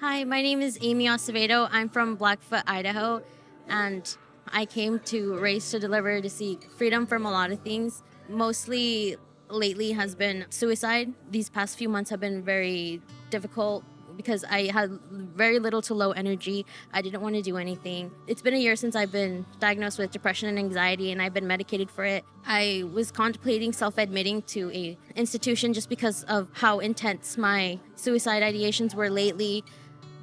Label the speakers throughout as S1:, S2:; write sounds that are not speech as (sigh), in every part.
S1: Hi, my name is Amy Acevedo. I'm from Blackfoot, Idaho, and I came to Race to Deliver to seek freedom from a lot of things. Mostly lately has been suicide. These past few months have been very difficult because I had very little to low energy. I didn't want to do anything. It's been a year since I've been diagnosed with depression and anxiety and I've been medicated for it. I was contemplating self-admitting to a institution just because of how intense my suicide ideations were lately.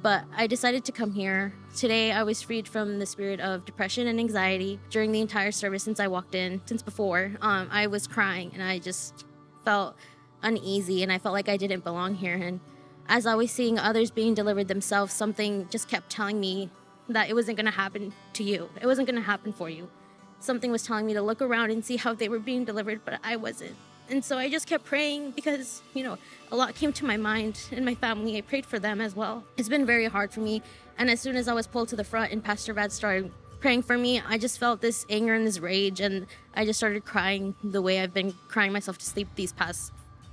S1: But I decided to come here. Today I was freed from the spirit of depression and anxiety during the entire service since I walked in, since before. Um, I was crying and I just felt uneasy and I felt like I didn't belong here. And as I was seeing others being delivered themselves, something just kept telling me that it wasn't going to happen to you. It wasn't going to happen for you. Something was telling me to look around and see how they were being delivered, but I wasn't. And so I just kept praying because, you know, a lot came to my mind and my family. I prayed for them as well. It's been very hard for me. And as soon as I was pulled to the front and Pastor Vlad started praying for me, I just felt this anger and this rage. And I just started crying the way I've been crying myself to sleep these past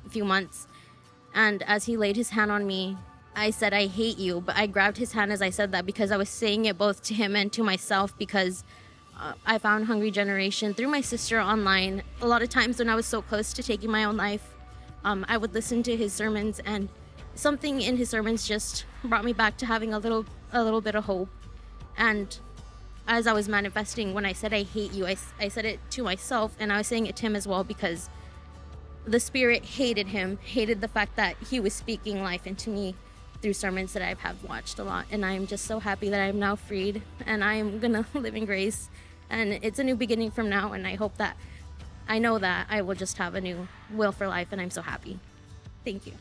S1: few months. And as he laid his hand on me, I said, I hate you. But I grabbed his hand as I said that because I was saying it both to him and to myself because uh, I found Hungry Generation through my sister online. A lot of times when I was so close to taking my own life, um, I would listen to his sermons and something in his sermons just brought me back to having a little a little bit of hope. And as I was manifesting, when I said I hate you, I, I said it to myself and I was saying it to him as well because the spirit hated him, hated the fact that he was speaking life into me through sermons that I have watched a lot. And I'm just so happy that I'm now freed and I'm gonna (laughs) live in grace. And it's a new beginning from now. And I hope that I know that I will just have a new will for life. And I'm so happy. Thank you.